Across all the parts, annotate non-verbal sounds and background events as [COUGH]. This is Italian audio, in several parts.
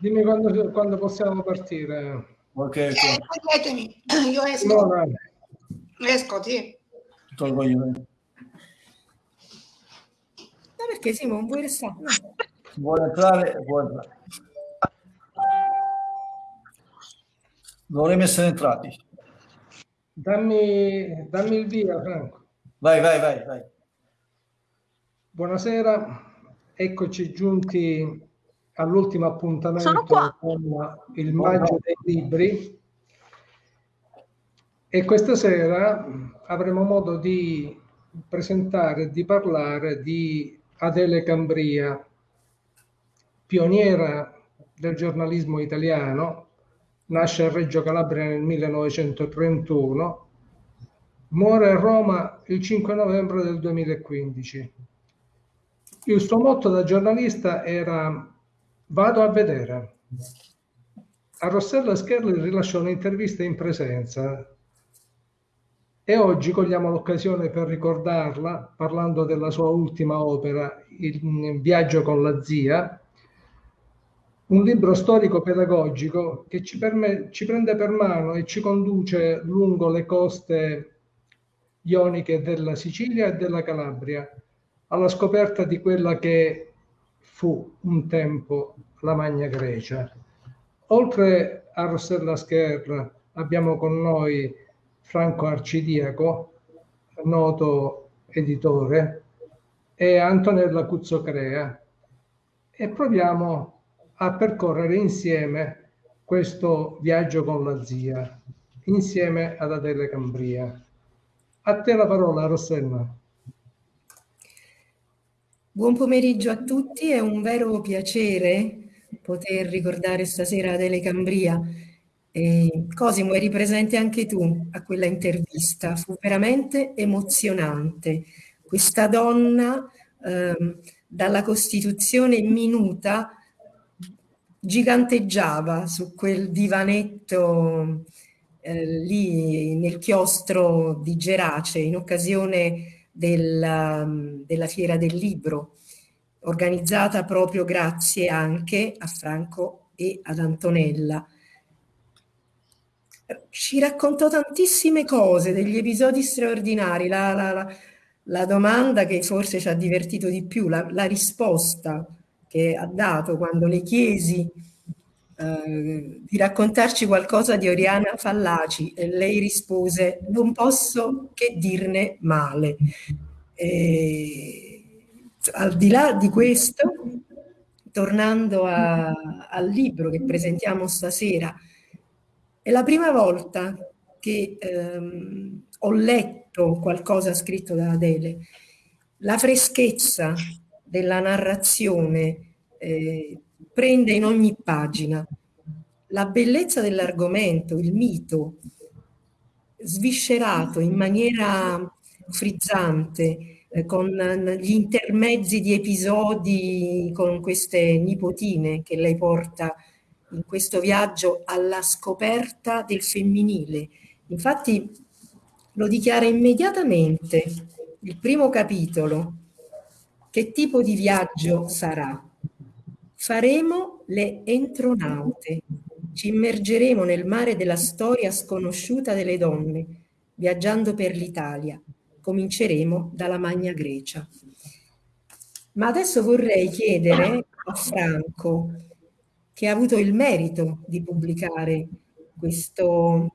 Dimmi quando, quando possiamo partire. Ok, Eh, toglietemi, [COUGHS] io esco, Simona, esco, sì. tolgo io. Ma perché Simon vuoi restare? No. Vuole entrare? Può entrare. Dovremmo essere entrati. dammi, dammi il via, Franco. Vai, vai, vai, vai. Buonasera, eccoci giunti all'ultimo appuntamento con il maggio dei libri. E questa sera avremo modo di presentare, di parlare di Adele Cambria, pioniera del giornalismo italiano, nasce a Reggio Calabria nel 1931, muore a Roma il 5 novembre del 2015. Il suo motto da giornalista era vado a vedere. A Rossella Scherli rilasciò un'intervista in presenza e oggi cogliamo l'occasione per ricordarla parlando della sua ultima opera, Il viaggio con la zia, un libro storico-pedagogico che ci, perme- ci prende per mano e ci conduce lungo le coste ioniche della Sicilia e della Calabria alla scoperta di quella che fu un tempo la Magna Grecia. Oltre a Rossella Scherra abbiamo con noi Franco Arcidiaco, noto editore, e Antonella Cuzzocrea e proviamo a percorrere insieme questo viaggio con la zia, insieme ad Adele Cambria. A te la parola, Rossella. Buon pomeriggio a tutti, è un vero piacere poter ricordare stasera Adele Cambria. E Cosimo, eri presente anche tu a quella intervista, fu veramente emozionante. Questa donna ehm, dalla Costituzione minuta giganteggiava su quel divanetto eh, lì nel chiostro di Gerace in occasione della, della Fiera del Libro, organizzata proprio grazie anche a Franco e ad Antonella. Ci raccontò tantissime cose, degli episodi straordinari. La, la- la- la domanda che forse ci ha divertito di più, la, risposta che ha dato quando le chiesi eh, di raccontarci qualcosa di Oriana Fallaci e lei rispose non posso che dirne male. E, al di là di questo, tornando a- al libro che presentiamo stasera, è la prima volta che ehm, ho letto qualcosa scritto da Adele. La freschezza della narrazione eh, prende in ogni pagina la bellezza dell'argomento, il mito, sviscerato in maniera frizzante, eh, con gli intermezzi di episodi con queste nipotine che lei porta in questo viaggio alla scoperta del femminile. Infatti lo dichiara immediatamente il primo capitolo. Che tipo di viaggio sarà? Faremo le entronaute, ci immergeremo nel mare della storia sconosciuta delle donne, viaggiando per l'Italia. Cominceremo dalla Magna Grecia. Ma adesso vorrei chiedere a Franco, che ha avuto il merito di pubblicare questo,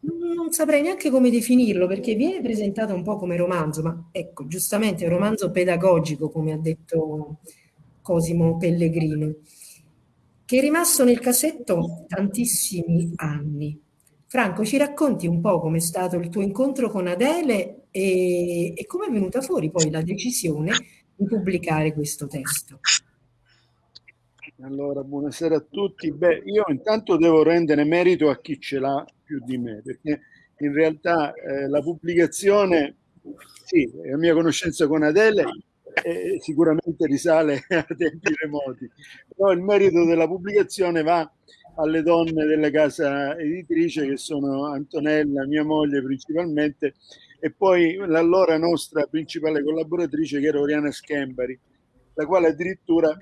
non saprei neanche come definirlo, perché viene presentato un po' come romanzo, ma ecco, giustamente è un romanzo pedagogico, come ha detto Cosimo Pellegrino, che è rimasto nel cassetto tantissimi anni. Franco, ci racconti un po' com'è stato il tuo incontro con Adele e, e come è venuta fuori poi la decisione di pubblicare questo testo? Allora, buonasera a tutti. Beh, io intanto devo rendere merito a chi ce l'ha più di me, perché in realtà eh, la pubblicazione, sì, la mia conoscenza con Adele eh, sicuramente risale [LAUGHS] a tempi remoti, però il merito della pubblicazione va alle donne della casa editrice che sono Antonella, mia moglie principalmente, e poi l'allora nostra principale collaboratrice che era Oriana Schembari la quale addirittura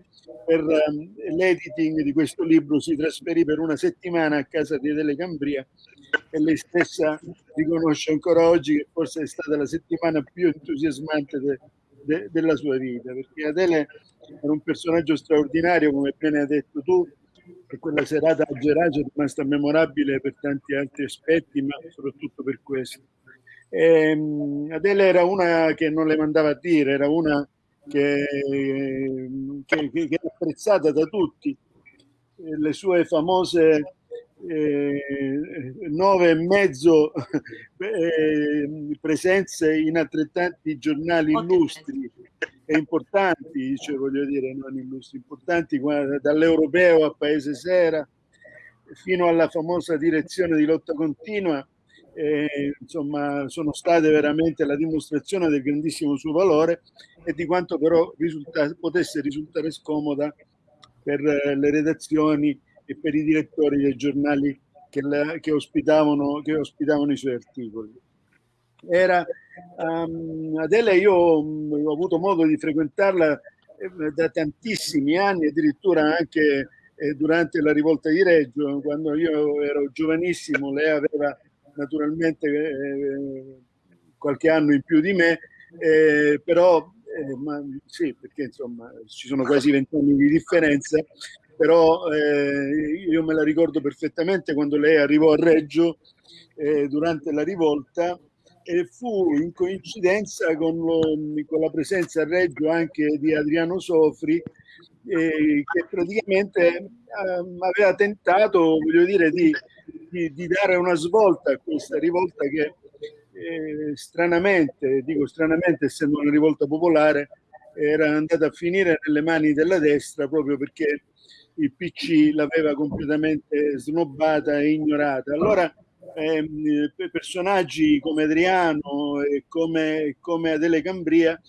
per um, l'editing di questo libro si trasferì per una settimana a casa di Adele Cambria e lei stessa riconosce ancora oggi che forse è stata la settimana più entusiasmante de, de, della sua vita, perché Adele era un personaggio straordinario, come bene hai detto tu, e quella serata a Gerace è rimasta memorabile per tanti altri aspetti, ma soprattutto per questo. Ehm, Adele era una che non le mandava a dire, era una che, che, che è apprezzata da tutti. Le sue famose eh, nove e mezzo [LAUGHS] eh, presenze in altrettanti giornali illustri e importanti, cioè voglio dire, non illustri, importanti dall'Europeo a Paese Sera fino alla famosa direzione di lotta continua, eh, insomma, sono state veramente la dimostrazione del grandissimo suo valore e di quanto però risulta, potesse risultare scomoda per le redazioni e per i direttori dei giornali che, la, che, ospitavano, che ospitavano i suoi articoli. Era um, Adele, io um, ho avuto modo di frequentarla eh, da tantissimi anni, addirittura anche eh, durante la rivolta di Reggio, quando io ero giovanissimo, lei aveva naturalmente eh, qualche anno in più di me, eh, però eh, ma, sì, perché insomma ci sono quasi vent'anni di differenza, però eh, io me la ricordo perfettamente quando lei arrivò a Reggio eh, durante la rivolta e fu in coincidenza con, lo, con, la presenza a Reggio anche di Adriano Sofri eh, che praticamente eh, aveva tentato voglio dire, di, di, di, dare una svolta a questa rivolta che eh, stranamente, dico stranamente essendo una rivolta popolare, era andata a finire nelle mani della destra proprio perché il PC l'aveva completamente snobbata e ignorata. Allora ehm, personaggi come Adriano e come, come Adele Cambria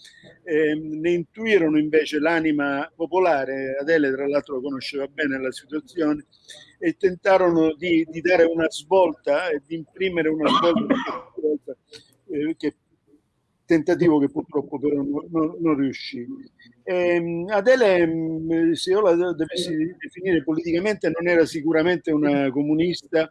ehm, ne intuirono invece l'anima popolare, Adele tra l'altro conosceva bene la situazione, e tentarono di, di dare una svolta e di imprimere una svolta eh, che tentativo che purtroppo però non, non, riuscì. Eh, Adele, mm, se io la dovessi definire politicamente, non era sicuramente una comunista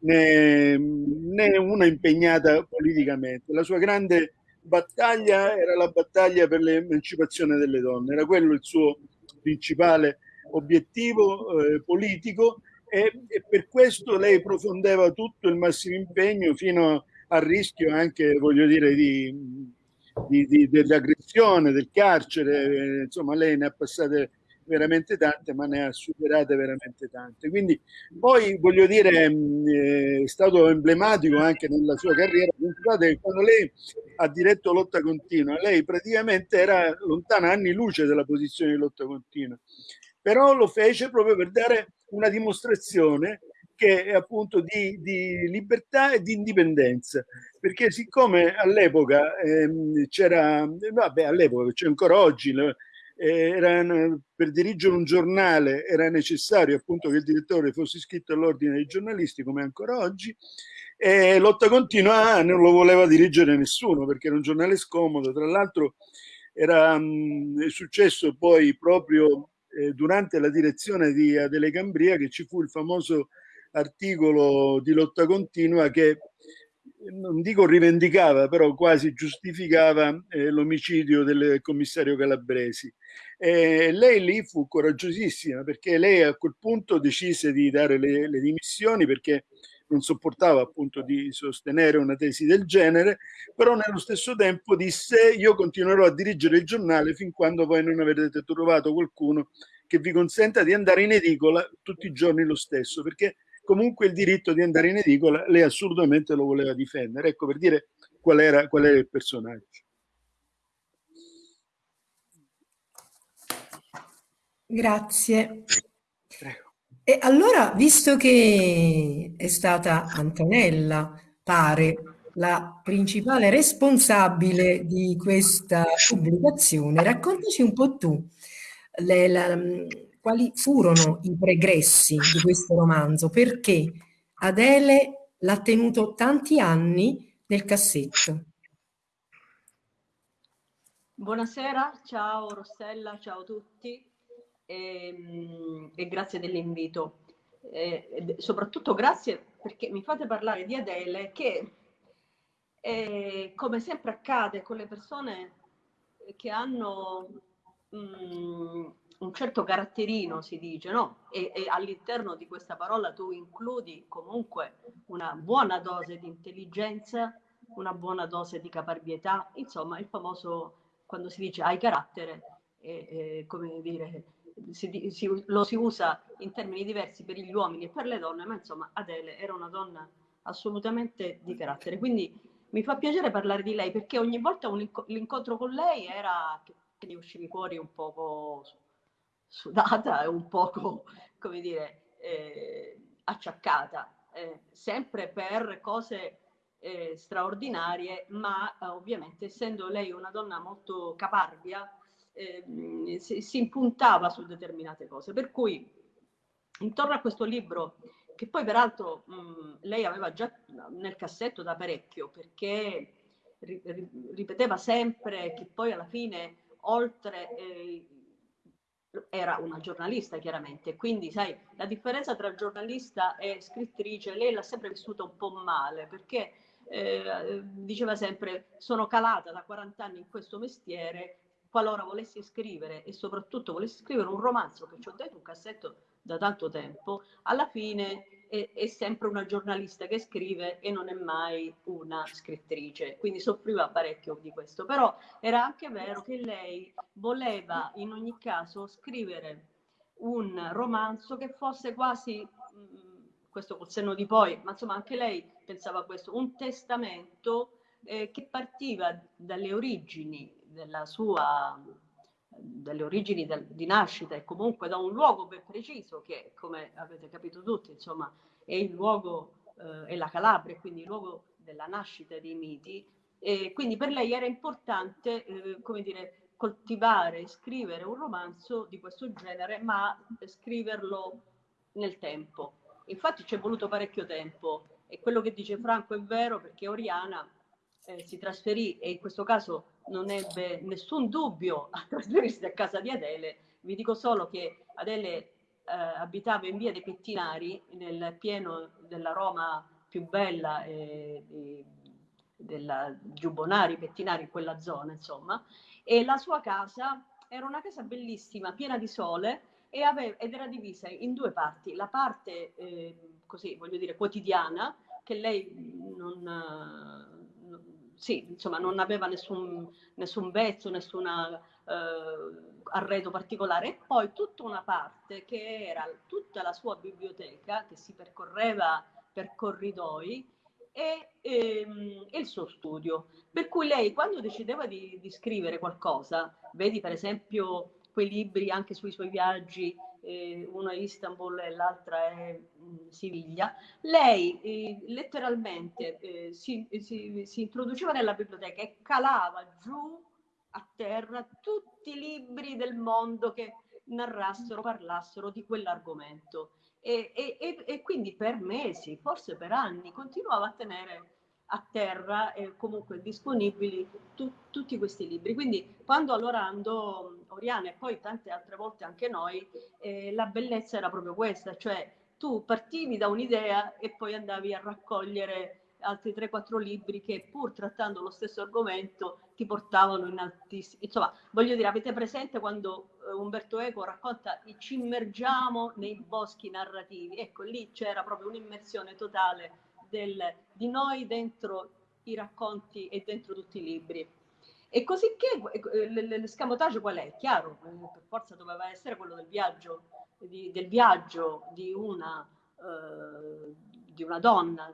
né, né una impegnata politicamente. La sua grande battaglia era la battaglia per l'emancipazione delle donne, era quello il suo principale obiettivo eh, politico e, e, per questo lei profondeva tutto il massimo impegno fino a rischio anche, voglio dire, di, di, di, dell'aggressione, del carcere, insomma lei ne ha passate veramente tante, ma ne ha superate veramente tante. Quindi poi voglio dire, è stato emblematico anche nella sua carriera. Quando lei ha diretto lotta continua, lei praticamente era lontana anni luce dalla posizione di lotta continua, però lo fece proprio per dare una dimostrazione che è appunto di, di, libertà e di indipendenza. Perché siccome all'epoca ehm, c'era vabbè all'epoca c'è ancora oggi eh, era, per dirigere un giornale era necessario appunto che il direttore fosse iscritto all'ordine dei giornalisti come ancora oggi e lotta continua non lo voleva dirigere nessuno perché era un giornale scomodo. Tra l'altro era mh, successo poi proprio eh, durante la direzione di Adele Cambria che ci fu il famoso articolo di lotta continua che non dico rivendicava, però quasi giustificava eh, l'omicidio del commissario Calabresi. E lei lì fu coraggiosissima perché lei a quel punto decise di dare le, le dimissioni perché non sopportava appunto di sostenere una tesi del genere, però nello stesso tempo disse io continuerò a dirigere il giornale fin quando voi non avrete trovato qualcuno che vi consenta di andare in edicola tutti i giorni lo stesso, perché comunque il diritto di andare in edicola lei assolutamente lo voleva difendere. Ecco per dire qual era, qual era il personaggio. Grazie. Prego. E allora, visto che è stata Antonella, pare, la principale responsabile di questa pubblicazione, raccontaci un po' tu le, la, quali furono i pregressi di questo romanzo, perché Adele l'ha tenuto tanti anni nel cassetto. Buonasera, ciao Rossella, ciao a tutti e, e grazie dell'invito. E, soprattutto grazie perché mi fate parlare di Adele che eh, come sempre accade con le persone che hanno mh, mm, un certo caratterino, si dice, no? E, e, all'interno di questa parola tu includi comunque una buona dose di intelligenza, una buona dose di caparbietà, insomma il famoso quando si dice hai carattere, eh, eh, come dire, si, si, lo si usa in termini diversi per gli uomini e per le donne, ma insomma Adele era una donna assolutamente di carattere. Quindi mi fa piacere parlare di lei perché ogni volta un, l'incontro con lei era che, che ne uscivi fuori un poco sudata e un poco, come dire, eh, acciaccata, eh, sempre per cose eh, straordinarie, ma eh, ovviamente essendo lei una donna molto caparbia, eh, si, si, impuntava su determinate cose. Per cui intorno a questo libro, che poi peraltro mh, lei aveva già nel cassetto da parecchio, perché ri, ri, ripeteva sempre che poi alla fine, oltre eh, era una giornalista chiaramente, quindi sai, la differenza tra giornalista e scrittrice, lei l'ha sempre vissuta un po' male, perché eh, diceva sempre sono calata da 40 anni in questo mestiere, qualora volessi scrivere e soprattutto volessi scrivere un romanzo che ci ho detto un cassetto da tanto tempo, alla fine è, è, sempre una giornalista che scrive e non è mai una scrittrice, quindi soffriva parecchio di questo, però era anche vero che lei voleva in ogni caso scrivere un romanzo che fosse quasi mh, questo col senno di poi, ma insomma anche lei pensava a questo, un testamento eh, che partiva dalle origini della sua dalle origini del, di nascita e comunque da un luogo ben preciso che come avete capito tutti insomma è il luogo eh, è la Calabria quindi il luogo della nascita dei miti. E quindi per lei era importante eh, come dire coltivare scrivere un romanzo di questo genere ma scriverlo nel tempo. Infatti ci è voluto parecchio tempo. E quello che dice Franco è vero perché Oriana eh, si trasferì e in questo caso non ebbe nessun dubbio [LAUGHS] a trasferirsi a casa di Adele. Vi dico solo che Adele eh, abitava in via dei Pettinari, nel pieno della Roma più bella eh, di, della Giubonari, Pettinari, in quella zona, insomma, e la sua casa era una casa bellissima, piena di sole, aveva, ed era divisa in due parti, la parte eh, così voglio dire quotidiana che lei non, sì, insomma, non aveva nessun, nessun vezzo, nessun eh, arredo particolare e poi tutta una parte che era tutta la sua biblioteca che si percorreva per corridoi e, ehm, e, il suo studio. Per cui lei quando decideva di, di scrivere qualcosa, vedi per esempio quei libri anche sui suoi viaggi, eh, uno è Istanbul e l'altra è mh, mm, Siviglia, lei eh, letteralmente eh, si, si, si introduceva nella biblioteca e calava giù a terra tutti i libri del mondo che narrassero, parlassero di quell'argomento. E, e, e, quindi per mesi, forse per anni, continuava a tenere a terra e comunque disponibili tu, tutti questi libri. Quindi quando allora andò Oriana e poi tante altre volte anche noi, eh, la bellezza era proprio questa, cioè tu partivi da un'idea e poi andavi a raccogliere altri 3-4 libri che pur trattando lo stesso argomento ti portavano in altissimi... Insomma, voglio dire, avete presente quando uh, Umberto Eco racconta ci immergiamo nei boschi narrativi? Ecco, lì c'era proprio un'immersione totale del, di noi dentro i racconti e dentro tutti i libri. E così che l'escamotage qual è? Chiaro, per forza doveva essere quello del viaggio, di, del viaggio di una, eh, di una donna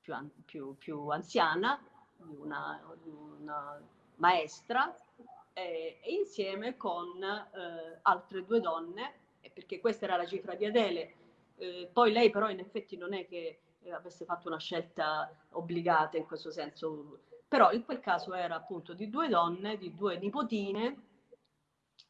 più, più, più anziana, di una, di una maestra, eh, e insieme con eh, altre due donne, perché questa era la cifra di Adele. Eh, poi lei però in effetti non è che eh, avesse fatto una scelta obbligata in questo senso, però in quel caso era appunto di due donne, di due nipotine,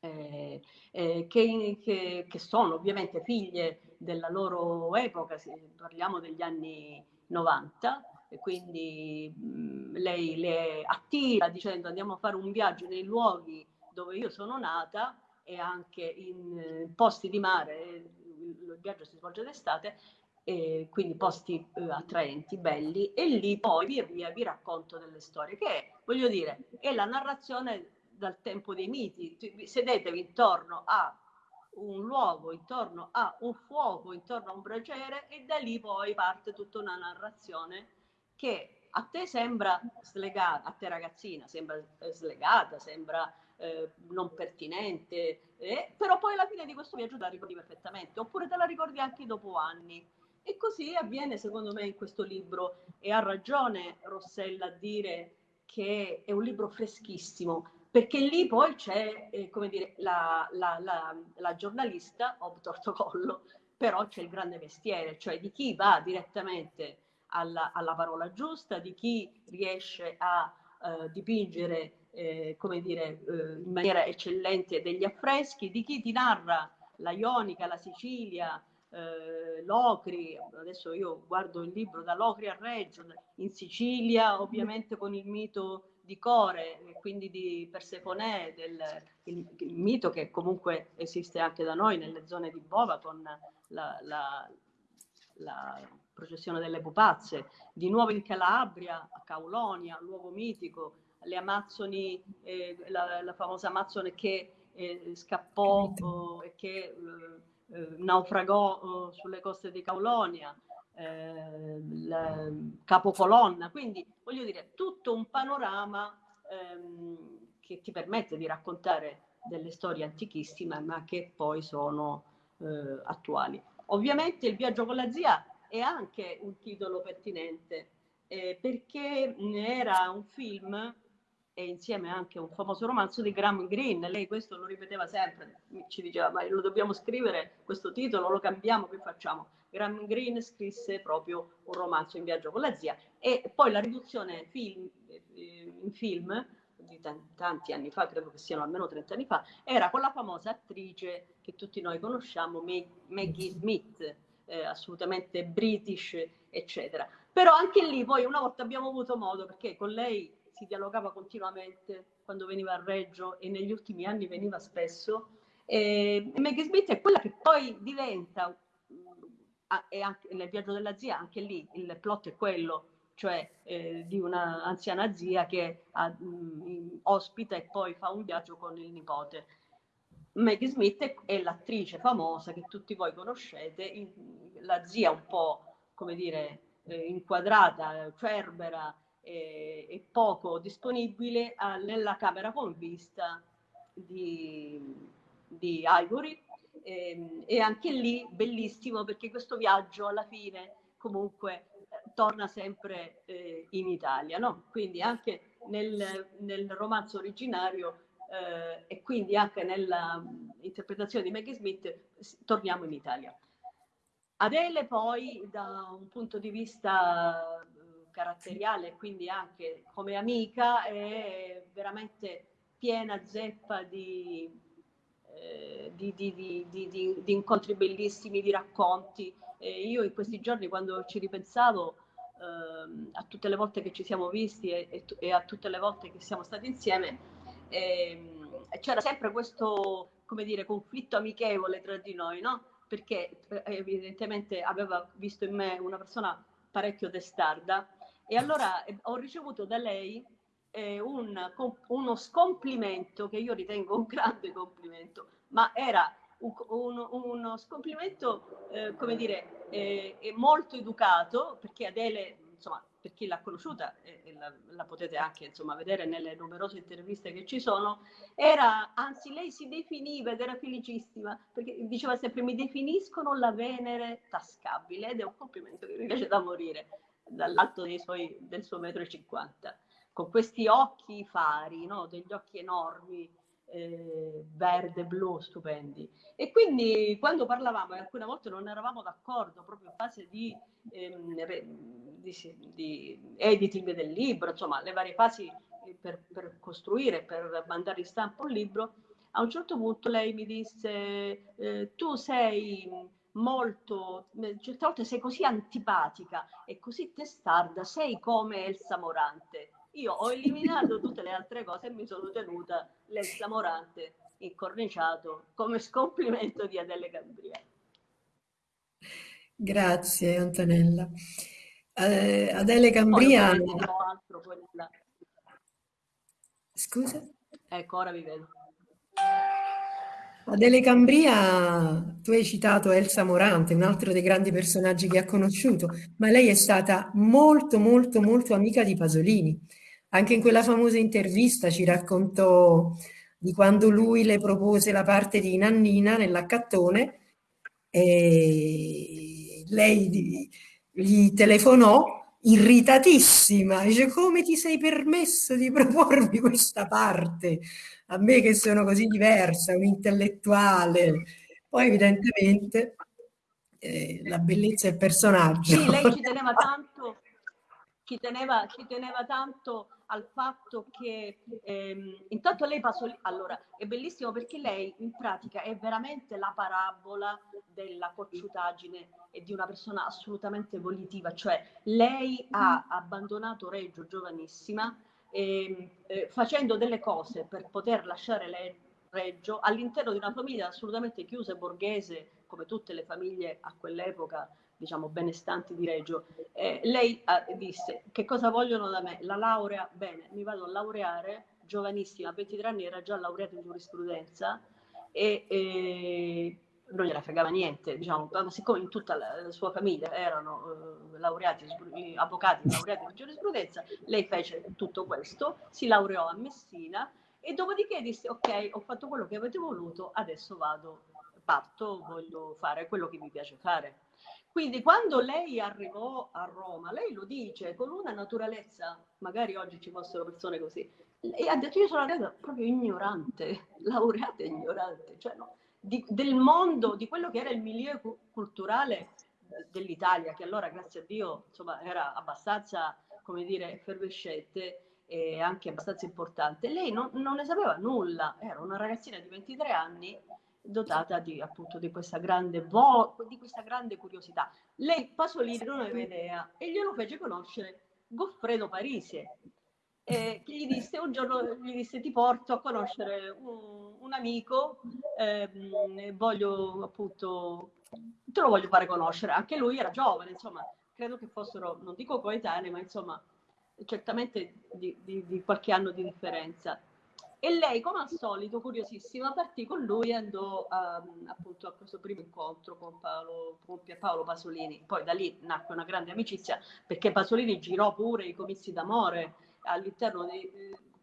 eh, eh, che, che, che, sono ovviamente figlie della loro epoca, parliamo degli anni 90, e quindi mh, lei le attira dicendo andiamo a fare un viaggio nei luoghi dove io sono nata e anche in eh, posti di mare, il viaggio si svolge d'estate, e quindi posti eh, attraenti, belli, e lì poi via via vi racconto delle storie, che voglio dire, è la narrazione dal tempo dei miti, sedetevi intorno a un luogo, intorno a un fuoco, intorno a un braciere e da lì poi parte tutta una narrazione che a te sembra slegata, a te ragazzina sembra eh, slegata, sembra eh, non pertinente, eh, però poi alla fine di questo viaggio te la ricordi perfettamente, oppure te la ricordi anche dopo anni. E così avviene secondo me in questo libro. E ha ragione Rossella a dire che è un libro freschissimo, perché lì poi c'è, eh, come dire, la, la, la, la giornalista, Ob Tortocollo, però c'è il grande mestiere, cioè di chi va direttamente alla, alla parola giusta, di chi riesce a uh, dipingere, eh, come dire, uh, in maniera eccellente degli affreschi, di chi ti narra la Ionica, la Sicilia, eh, Locri, adesso io guardo il libro da Locri a Reggio, in Sicilia ovviamente con il mito di Core, quindi di Persefone, del, il, il, mito che comunque esiste anche da noi nelle zone di Bova con la, la, la processione delle pupazze, di nuovo in Calabria, a Caulonia, luogo mitico, le Amazzoni, eh, la, la, famosa Amazzone che eh, scappò oh, e che eh, eh, naufragò oh, sulle coste di Caulonia, eh, capocolonna, quindi voglio dire tutto un panorama ehm, che ti permette di raccontare delle storie antichissime ma che poi sono eh, attuali. Ovviamente il viaggio con la zia è anche un titolo pertinente eh, perché era un film e insieme anche un famoso romanzo di Graham Greene. Lei questo lo ripeteva sempre, ci diceva ma lo dobbiamo scrivere questo titolo, lo cambiamo, che facciamo? Graham Greene scrisse proprio un romanzo in viaggio con la zia e poi la riduzione film, eh, in film di tanti anni fa, credo che siano almeno 30 anni fa, era con la famosa attrice che tutti noi conosciamo, Maggie Smith, eh, assolutamente british, eccetera. Però anche lì poi una volta abbiamo avuto modo, perché con lei si dialogava continuamente quando veniva a Reggio e negli ultimi anni veniva spesso, e Maggie Smith è quella che poi diventa e anche nel viaggio della zia, anche lì il plot è quello, cioè eh, di una anziana zia che ha, mh, ospita e poi fa un viaggio con il nipote. Maggie Smith è, l'attrice famosa che tutti voi conoscete, la zia un po', come dire, eh, inquadrata, cerbera e, e poco disponibile a, nella camera con vista di, di Ivory e, ehm, e anche lì bellissimo perché questo viaggio alla fine comunque eh, torna sempre eh, in Italia, no? Quindi anche nel, nel romanzo originario eh, e quindi anche nell'interpretazione di Maggie Smith torniamo in Italia. Adele poi da un punto di vista eh, caratteriale, quindi anche come amica, è veramente piena zeppa di eh, di, di, di, incontri bellissimi, di racconti. E io in questi giorni quando ci ripensavo eh, a tutte le volte che ci siamo visti e, e, e, a tutte le volte che siamo stati insieme, eh, c'era sempre questo, come dire, conflitto amichevole tra di noi, no? Perché eh, evidentemente aveva visto in me una persona parecchio testarda e allora eh, ho ricevuto da lei eh, un, uno scomplimento che io ritengo un grande complimento, ma era un, un, uno scomplimento, eh, come dire, eh, molto educato, perché Adele, insomma, per chi l'ha conosciuta, e la, la, potete anche insomma, vedere nelle numerose interviste che ci sono, era, anzi lei si definiva ed era felicissima, perché diceva sempre mi definiscono la Venere tascabile, ed è un complimento che mi piace da morire, dall'alto suoi, del suo metro e cinquanta con questi occhi fari, no? degli occhi enormi, eh, verde, blu, stupendi. E quindi quando parlavamo, e alcune volte non eravamo d'accordo, proprio in fase di, ehm, di, di, editing del libro, insomma, le varie fasi per, per costruire, per mandare in stampa un libro, A un certo punto lei mi disse, eh, tu sei molto, certe volte sei così antipatica e così testarda, sei come Elsa Morante. Io ho eliminato tutte le altre cose e mi sono tenuta l'Elsa Morante incorniciato come scomplimento di Adele Cambria. Grazie Antonella. Eh, Adele Cambria... Scusa? Ecco, ora vi vedo. Adele Cambria, tu hai citato Elsa Morante, un altro dei grandi personaggi che ha conosciuto, ma lei è stata molto, molto, molto amica di Pasolini. Anche in quella famosa intervista ci raccontò di quando lui le propose la parte di Nannina nell'accattone e lei gli telefonò irritatissima, dice come ti sei permesso di propormi questa parte? A me che sono così diversa, un intellettuale. Poi evidentemente eh, la bellezza del personaggio. Sì, lei ci teneva tanto, ci teneva, ci teneva tanto al fatto che ehm, intanto lei passò allora è bellissimo perché lei in pratica è veramente la parabola della cocciutaggine e di una persona assolutamente volitiva cioè lei ha abbandonato Reggio giovanissima ehm, eh, facendo delle cose per poter lasciare lei Reggio all'interno di una famiglia assolutamente chiusa e borghese come tutte le famiglie a quell'epoca diciamo, benestanti di Reggio, eh, lei eh, disse che cosa vogliono da me? La laurea? Bene, mi vado a laureare, giovanissima, a 23 anni era già laureata in giurisprudenza e, e non gliela fregava niente, diciamo, siccome in tutta la, la sua famiglia erano eh, laureati, avvocati laureati in giurisprudenza, lei fece tutto questo, si laureò a Messina e dopodiché disse ok, ho fatto quello che avete voluto, adesso vado, parto, voglio fare quello che mi piace fare. Quindi quando lei arrivò a Roma, lei lo dice con una naturalezza, magari oggi ci fossero persone così, e ha detto io sono laureata proprio ignorante, [LAUGHS] laureata ignorante, cioè no, di, del mondo, di quello che era il milieu culturale dell'Italia, che allora grazie a Dio insomma, era abbastanza, come dire, effervescente e anche abbastanza importante. Lei non, non ne sapeva nulla, era una ragazzina di 23 anni dotata di, appunto, di, questa grande vo- di questa grande curiosità. Lei Pasolini non aveva idea e glielo fece conoscere Goffredo Parisi, eh, che gli disse un giorno gli disse ti porto a conoscere un, un amico, ehm, voglio appunto, te lo voglio fare conoscere. Anche lui era giovane, insomma, credo che fossero, non dico coetanei, ma insomma, certamente di, di, di qualche anno di differenza. E lei, come al solito, curiosissima, partì con lui e andò um, appunto a questo primo incontro con, Paolo, con Pierpaolo Pasolini. Poi da lì nacque una grande amicizia perché Pasolini girò pure i comizi d'amore all'interno di,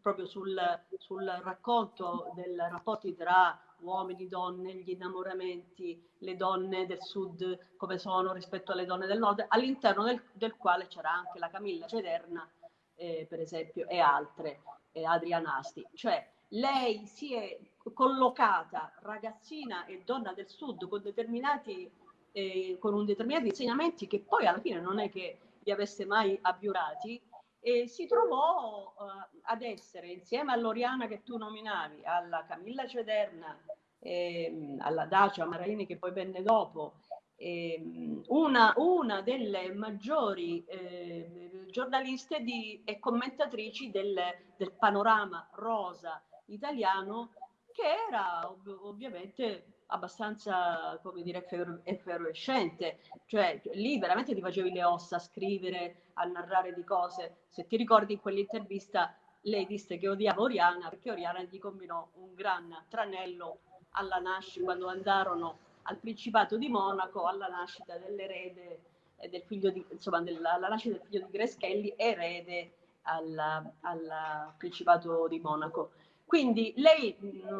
proprio sul, sul racconto dei rapporti tra uomini, donne, gli innamoramenti, le donne del sud come sono rispetto alle donne del nord, all'interno del, del quale c'era anche la Camilla Cederna, eh, per esempio, e altre eh, Adrianasti, cioè lei si è collocata ragazzina e donna del sud con determinati eh, con determinati insegnamenti che poi alla fine non è che li avesse mai abbiurati e si trovò uh, ad essere insieme all'Oriana che tu nominavi, alla Camilla Cederna, eh, alla Dacia Maraini che poi venne dopo eh, una, una, delle maggiori eh, giornaliste di, e commentatrici del, del, panorama rosa italiano che era ov- ovviamente abbastanza come dire effervescente cioè lì veramente ti facevi le ossa a scrivere a narrare di cose se ti ricordi in quell'intervista lei disse che odiava Oriana perché Oriana gli combinò un gran tranello alla nascita quando andarono al Principato di Monaco alla nascita dell'erede eh, del figlio di, insomma, della, alla nascita del figlio di Greschelli, erede al, Principato di Monaco. Quindi lei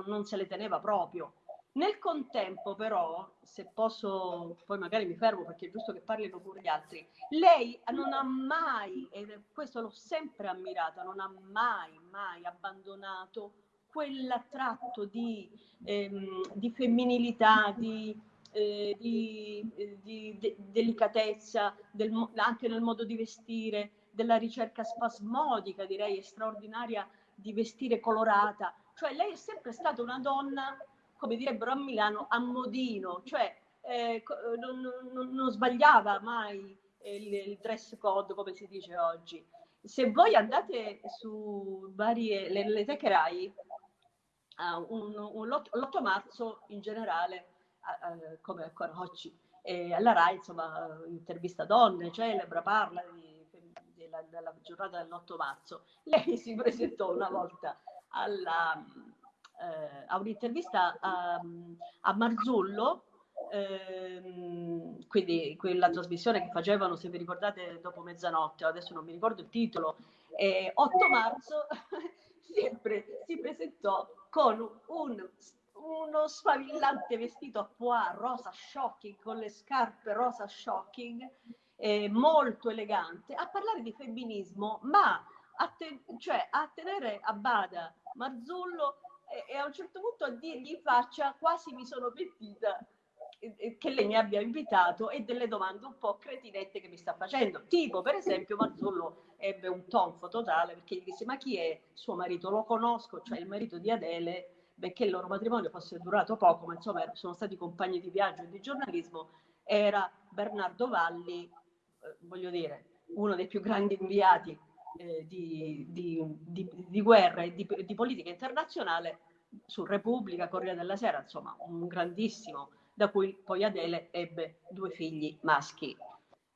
non, se le teneva proprio. Nel contempo, però, se posso, poi magari mi fermo perché è giusto che parlino pure gli altri, lei non ha mai, e questo l'ho sempre ammirata, non ha mai, mai abbandonato quell'attratto di, ehm, di femminilità, di, eh, di, di de- delicatezza, del, anche nel modo di vestire, della ricerca spasmodica, direi straordinaria, di vestire colorata, cioè lei è sempre stata una donna, come direbbero a Milano, a modino, cioè eh, non, non, non, sbagliava mai il, il, dress code, come si dice oggi. Se voi andate su varie, le, le teche RAI, un, un l'8 marzo in generale, uh, uh, come ancora oggi, e alla RAI, insomma, intervista donne, celebra, parla di, della, della, giornata dell'8 marzo. Lei si presentò una volta alla, eh, a un'intervista a, a Marzullo, ehm, quindi quella trasmissione che facevano, se vi ricordate, dopo mezzanotte, adesso non mi ricordo il titolo, eh, 8 marzo [LAUGHS] sempre si presentò con un uno sfavillante vestito a pois rosa shocking con le scarpe rosa shocking eh, molto elegante a parlare di femminismo ma a, te, cioè, a tenere a bada Marzullo e, e, a un certo punto a dirgli in faccia quasi mi sono pentita che lei mi abbia invitato e delle domande un po' cretinette che mi sta facendo tipo per esempio Marzullo ebbe un tonfo totale perché gli disse ma chi è suo marito? Lo conosco cioè il marito di Adele benché il loro matrimonio fosse durato poco, ma insomma sono stati compagni di viaggio e di giornalismo, era Bernardo Valli, eh, voglio dire, uno dei più grandi inviati eh, di, di, di, di, guerra e di, politica internazionale su Repubblica, Corriere della Sera, insomma un grandissimo, da cui poi Adele ebbe due figli maschi.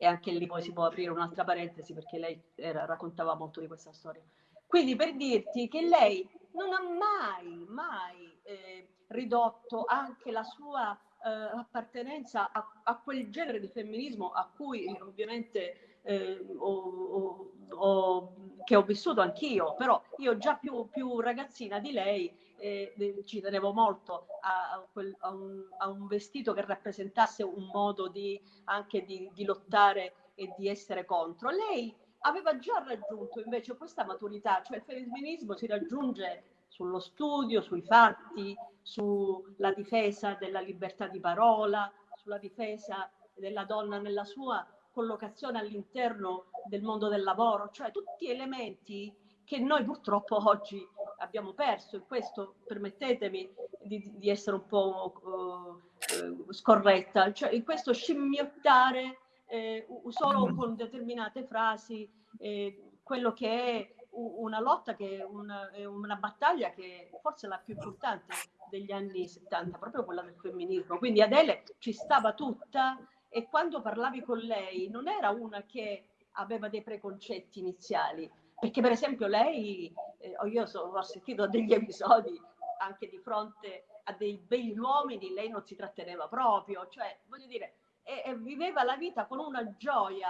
E anche lì poi si può aprire un'altra parentesi perché lei era, raccontava molto di questa storia. Quindi per dirti che lei non ha mai, mai eh, ridotto anche la sua eh, appartenenza a, a, quel genere di femminismo a cui ovviamente eh, ho, ho, ho, che ho vissuto anch'io, però io già più, più ragazzina di lei eh, ci tenevo molto a, a, quel, a, un, a, un, vestito che rappresentasse un modo di, anche di, di lottare e di essere contro. Lei aveva già raggiunto invece questa maturità, cioè il femminismo si raggiunge sullo studio, sui fatti, sulla difesa della libertà di parola, sulla difesa della donna nella sua collocazione all'interno del mondo del lavoro, cioè tutti elementi che noi purtroppo oggi abbiamo perso e questo permettetemi di, di essere un po' uh, scorretta, cioè in questo scimmiottare eh, solo con determinate frasi eh, quello che è una lotta, che una, una, battaglia che forse è la più importante degli anni 70, proprio quella del femminismo. Quindi Adele ci stava tutta e quando parlavi con lei non era una che aveva dei preconcetti iniziali, perché per esempio lei, eh, io so, ho sentito degli episodi anche di fronte a dei begli uomini, lei non si tratteneva proprio, cioè voglio dire, e, e viveva la vita con una gioia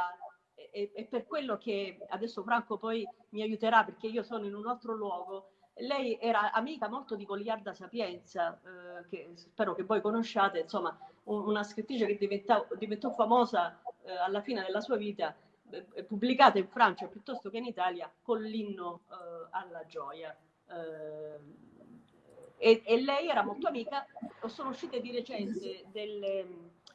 e, e, per quello che adesso Franco poi mi aiuterà perché io sono in un altro luogo. Lei era amica molto di Goliarda Sapienza, eh, che spero che voi conosciate, insomma, un, una scrittrice che diventò, diventò famosa eh, alla fine della sua vita, eh, pubblicata in Francia piuttosto che in Italia, con l'inno eh, alla gioia. Eh, e, e, lei era molto amica, sono uscite di recente delle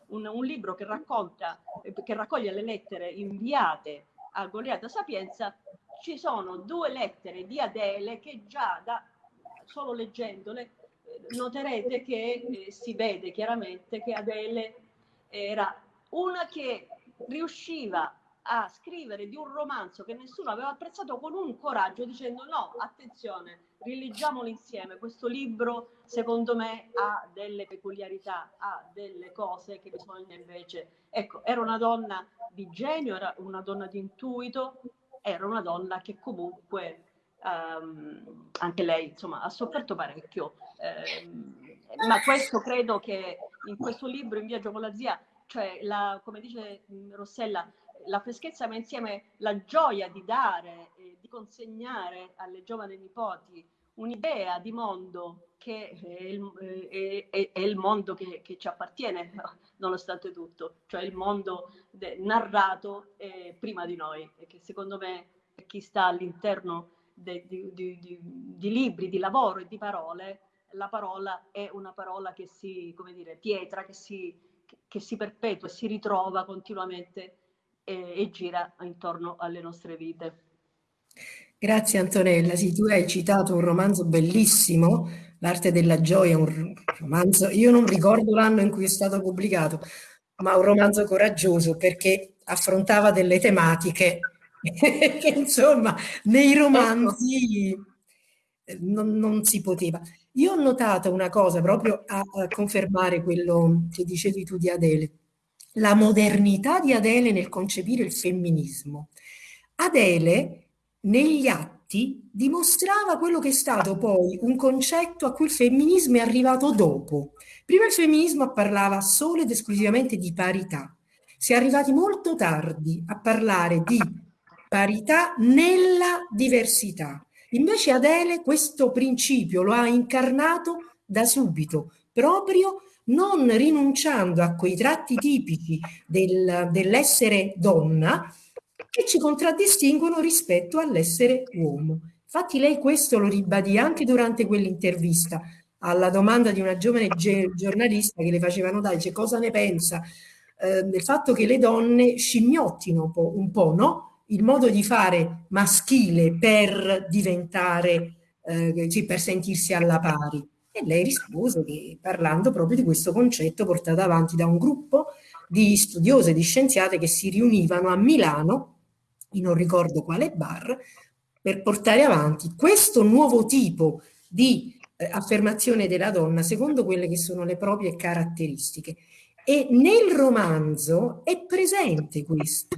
un, un libro che racconta, che raccoglie le lettere inviate a Goliata Sapienza, ci sono due lettere di Adele che già da, solo leggendole eh, noterete che eh, si vede chiaramente che Adele era una che riusciva a scrivere di un romanzo che nessuno aveva apprezzato con un coraggio dicendo no, attenzione, rileggiamolo insieme, questo libro secondo me ha delle peculiarità, ha delle cose che bisogna invece... Ecco, era una donna di genio, era una donna di intuito, era una donna che comunque um, anche lei insomma ha sofferto parecchio. Um, ma questo credo che in questo libro, In viaggio con la zia, cioè la, come dice Rossella, la freschezza ma insieme la gioia di dare, e di consegnare alle giovani nipoti un'idea di mondo che è il, è, è, è il mondo che, che, ci appartiene, [LAUGHS] nonostante tutto, cioè il mondo de, narrato eh, prima di noi e che secondo me chi sta all'interno di, di, di, di, libri, di lavoro e di parole, la parola è una parola che si, come dire, pietra, che si, che si perpetua si ritrova continuamente e, e gira intorno alle nostre vite. Grazie Antonella, sì, tu hai citato un romanzo bellissimo, L'arte della gioia, un romanzo, io non ricordo l'anno in cui è stato pubblicato, ma un romanzo coraggioso perché affrontava delle tematiche [LAUGHS] che insomma nei romanzi non, non, si poteva. Io ho notato una cosa proprio a, a confermare quello che dicevi tu di Adele, la modernità di Adele nel concepire il femminismo. Adele negli atti dimostrava quello che è stato poi un concetto a cui il femminismo è arrivato dopo. Prima il femminismo parlava solo ed esclusivamente di parità. Si è arrivati molto tardi a parlare di parità nella diversità. Invece Adele questo principio lo ha incarnato da subito, proprio non rinunciando a quei tratti tipici del, dell'essere donna, che ci contraddistinguono rispetto all'essere uomo. Infatti lei questo lo ribadì anche durante quell'intervista alla domanda di una giovane giornalista che le facevano dai, cioè, cosa ne pensa eh, del fatto che le donne scimmiottino un po', un po', no? il modo di fare maschile per diventare, eh, per sentirsi alla pari. E lei rispose che parlando proprio di questo concetto portato avanti da un gruppo di studiose, di scienziate che si riunivano a Milano in non ricordo quale bar, per portare avanti questo nuovo tipo di eh, affermazione della donna secondo quelle che sono le proprie caratteristiche. E nel romanzo è presente questo.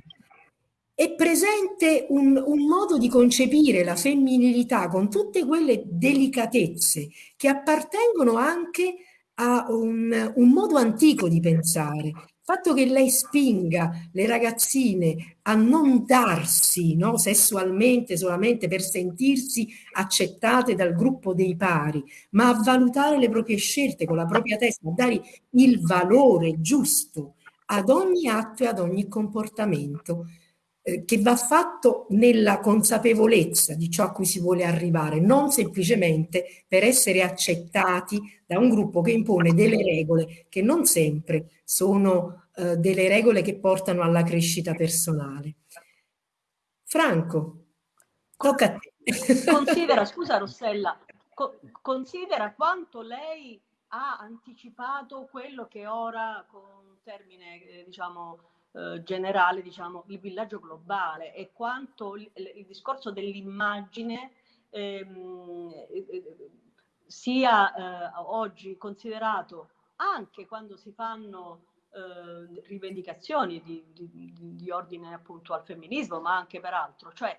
È presente un, un modo di concepire la femminilità con tutte quelle delicatezze che appartengono anche a un, un modo antico di pensare, fatto che lei spinga le ragazzine a non darsi no, sessualmente solamente per sentirsi accettate dal gruppo dei pari, ma a valutare le proprie scelte con la propria testa, a dare il valore giusto ad ogni atto e ad ogni comportamento eh, che va fatto nella consapevolezza di ciò a cui si vuole arrivare, non semplicemente per essere accettati da un gruppo che impone delle regole che non sempre sono eh, delle regole che portano alla crescita personale. Franco, tocca a te. Considera, scusa Rossella, co considera quanto lei ha anticipato quello che ora, con termine eh, diciamo eh, generale, diciamo il villaggio globale e quanto il, il discorso dell'immagine ehm, eh, sia eh, oggi considerato anche quando si fanno eh, rivendicazioni di, di, di, ordine appunto al femminismo, ma anche per altro. Cioè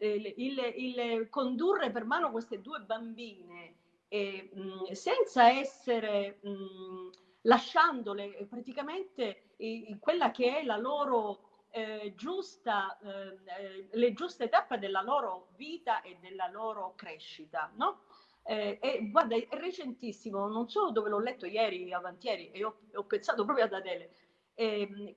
il, il, il condurre per mano queste due bambine e, mh, senza essere mh, lasciandole praticamente in quella che è la loro eh, giusta, eh, le giuste tappe della loro vita e della loro crescita, no? Eh, e guarda, è recentissimo, non so dove l'ho letto ieri, avantieri, e ho, ho pensato proprio ad Adele. Eh,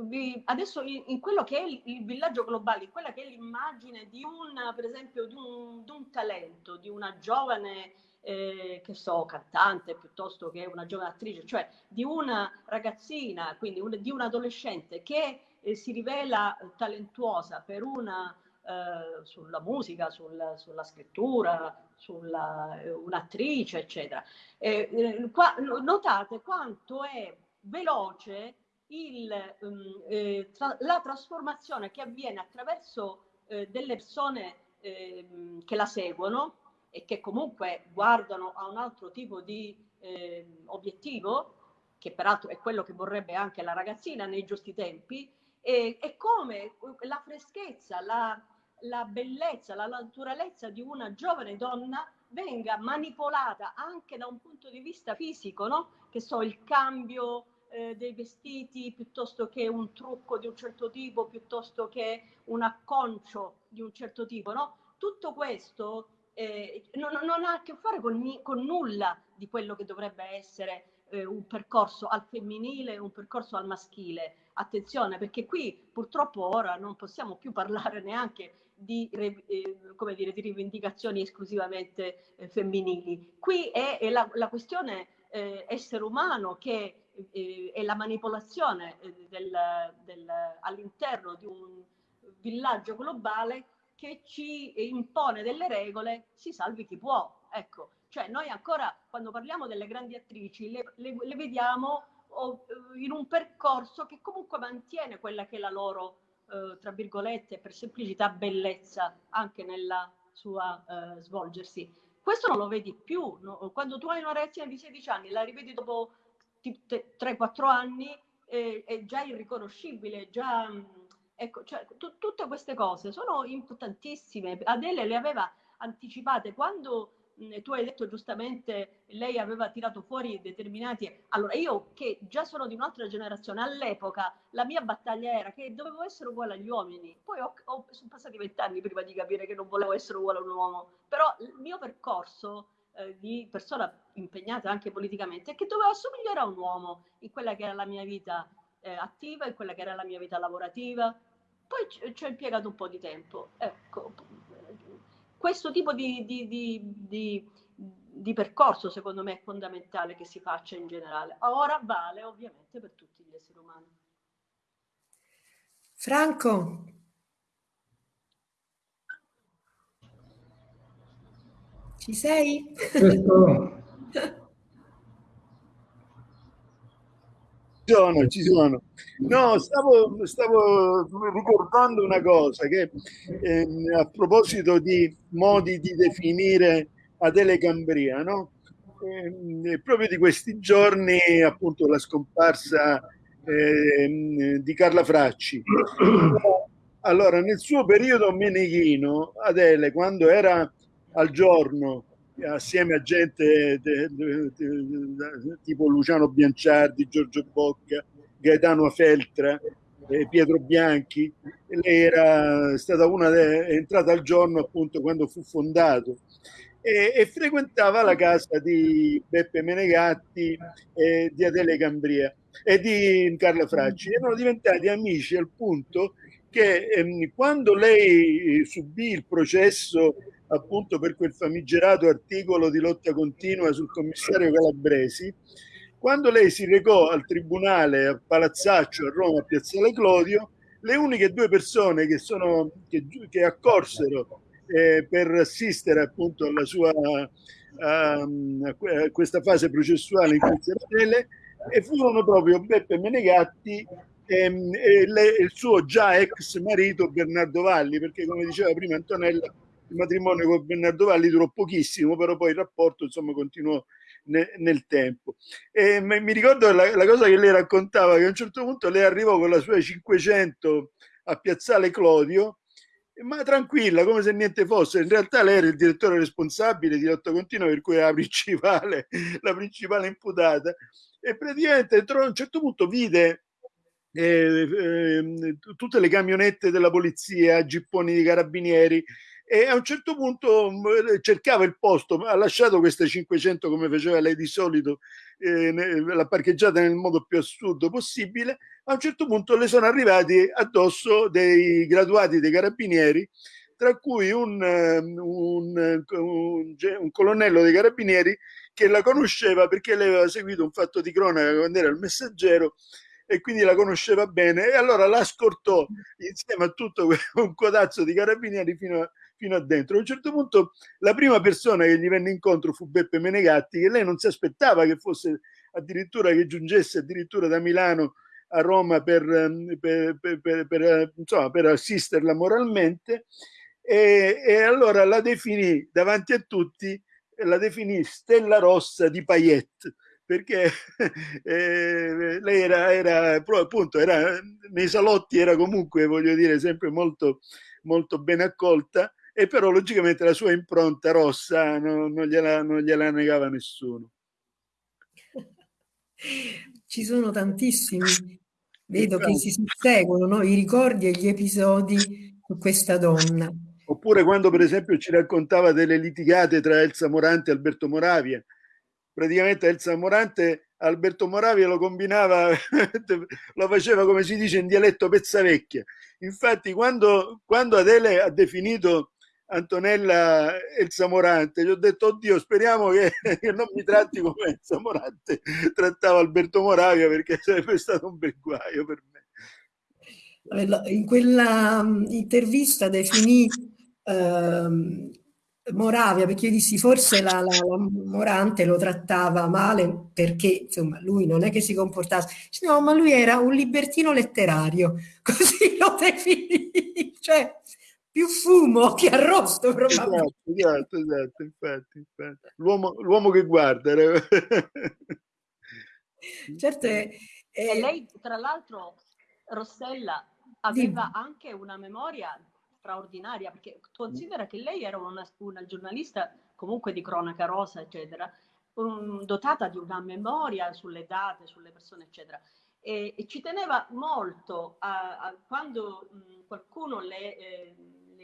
vi, adesso in, in, quello che è il, il, villaggio globale, in quella che è l'immagine di un, per esempio, di un, di un talento, di una giovane, eh, che so, cantante piuttosto che una giovane attrice, cioè di una ragazzina, quindi un, di un adolescente che eh, si rivela talentuosa per una eh, sulla musica, sul, sulla scrittura, sulla eh, un'attrice, eccetera. Eh, qua, notate quanto è veloce il, um, tra, la trasformazione che avviene attraverso eh, delle persone ehm, che la seguono e che comunque guardano a un altro tipo di ehm, obiettivo, che peraltro è quello che vorrebbe anche la ragazzina nei giusti tempi, e, e come la freschezza, la, la bellezza, la naturalezza di una giovane donna venga manipolata anche da un punto di vista fisico, no? Che so, il cambio eh, dei vestiti piuttosto che un trucco di un certo tipo, piuttosto che un acconcio di un certo tipo, no? Tutto questo eh, non, non, ha a che fare con, con, nulla di quello che dovrebbe essere eh, un percorso al femminile, un percorso al maschile. Attenzione, perché qui purtroppo ora non possiamo più parlare neanche di, eh, come dire, di rivendicazioni esclusivamente eh, femminili. Qui è, è la, la, questione eh, essere umano che eh, è la manipolazione del, del, all'interno di un villaggio globale che ci impone delle regole, si salvi chi può. Ecco, cioè noi ancora quando parliamo delle grandi attrici le, le, le vediamo in un percorso che comunque mantiene quella che è la loro, eh, tra virgolette, per semplicità, bellezza anche nella sua eh, svolgersi. Questo non lo vedi più. No? Quando tu hai una ragazzina di 16 anni, la rivedi dopo 3-4 anni, eh, è già irriconoscibile, già... Ecco, cioè, t- tutte queste cose sono importantissime. Adele le aveva anticipate quando tu hai detto giustamente, lei aveva tirato fuori determinati... Allora, io che già sono di un'altra generazione, all'epoca la mia battaglia era che dovevo essere uguale agli uomini. Poi ho, ho, sono passati vent'anni prima di capire che non volevo essere uguale a un uomo. Però il mio percorso eh, di persona impegnata anche politicamente è che dovevo assomigliare a un uomo in quella che era la mia vita eh, attiva, in quella che era la mia vita lavorativa. Poi ci, ci ho impiegato un po' di tempo. Ecco, questo tipo di, di, di, di, percorso secondo me è fondamentale che si faccia in generale. Ora vale ovviamente per tutti gli esseri umani. Franco. Ci sei? [LAUGHS] Ci sono, ci sono. No, stavo, stavo ricordando una cosa che eh, a proposito di modi di definire Adele Cambria, no? Eh, proprio di questi giorni, appunto, la scomparsa eh, di Carla Fracci. Allora, nel suo periodo meneghino, Adele, quando era al giorno assieme a gente de, de, de, tipo Luciano Bianciardi, Giorgio Bocca, Gaetano Feltra, eh, Pietro Bianchi. Lei era stata una è entrata al giorno appunto quando fu fondato e, e frequentava la casa di Beppe Menegatti e di Adele Cambria e di Carla Fracci. Erano diventati amici al punto che ehm, quando lei subì il processo appunto per quel famigerato articolo di lotta continua sul commissario Calabresi, quando lei si recò al tribunale a Palazzaccio a Roma, a Piazzale Clodio, le uniche due persone che, sono, che, che accorsero eh, per assistere appunto alla sua a, a questa fase processuale in cui si era e furono proprio Beppe Menegatti e, e, le, il suo già ex marito Bernardo Valli, perché come diceva prima Antonella, il matrimonio con Bernardo Valli durò pochissimo, però poi il rapporto insomma continuò ne, nel tempo. E mi ricordo la, la, cosa che lei raccontava, che a un certo punto lei arrivò con la sua 500 a Piazzale Clodio, ma tranquilla, come se niente fosse. In realtà lei era il direttore responsabile di lotta continua, per cui era la principale, la principale imputata. E praticamente a un certo punto vide eh, eh, tutte le camionette della polizia, gipponi di carabinieri, e a un certo punto mm, cercava il posto, ha lasciato queste 500 come faceva lei di solito, eh, l'ha parcheggiata nel modo più assurdo possibile, a un certo punto le sono arrivati addosso dei graduati dei carabinieri, tra cui un, ehm, un, un, un colonnello dei carabinieri che la conosceva perché lei aveva seguito un fatto di cronaca quando era il messaggero e quindi la conosceva bene. E allora la scortò insieme a tutto [LAUGHS] un codazzo di carabinieri fino a, fino a dentro. A un certo punto la prima persona che gli venne incontro fu Beppe Menegatti, che lei non si aspettava che fosse addirittura che giungesse addirittura da Milano a Roma per, ehm, per, per, per insomma, assisterla moralmente e, e, allora la definì davanti a tutti, la definì Stella Rossa di Payette perché [LAUGHS] eh, lei era, era appunto era, nei salotti era comunque voglio dire sempre molto molto ben accolta e però logicamente la sua impronta rossa non, non, gliela, non gliela negava nessuno. Ci sono tantissimi, vedo che si susseguono no? i ricordi e gli episodi su questa donna. Oppure quando per esempio ci raccontava delle litigate tra Elsa Morante e Alberto Moravia. Praticamente Elsa Morante Alberto Moravia lo combinava, [LAUGHS] lo faceva come si dice in dialetto pezzavecchia. Infatti quando, quando Adele ha definito Antonella Elsa Morante, gli ho detto oddio speriamo che, [LAUGHS] che non mi tratti come Elsa Morante trattava Alberto Moravia perché sarebbe stato un bel guaio per me. In quella mm, intervista definì ehm, Moravia, perché io dissi forse la, la, la, Morante lo trattava male perché insomma lui non è che si comportasse, no, ma lui era un libertino letterario, [LAUGHS] così lo definì, cioè più fumo che arrosto probabilmente. Esatto, esatto, esatto infatti, infatti. L'uomo, l'uomo che guarda. [LAUGHS] certo, è, è... E lei tra l'altro, Rossella, aveva Dimmi. anche una memoria straordinaria, perché considera che lei era una, una giornalista comunque di cronaca rosa, eccetera, um, dotata di una memoria sulle date, sulle persone, eccetera. E, e ci teneva molto a, a quando mh, qualcuno le, eh,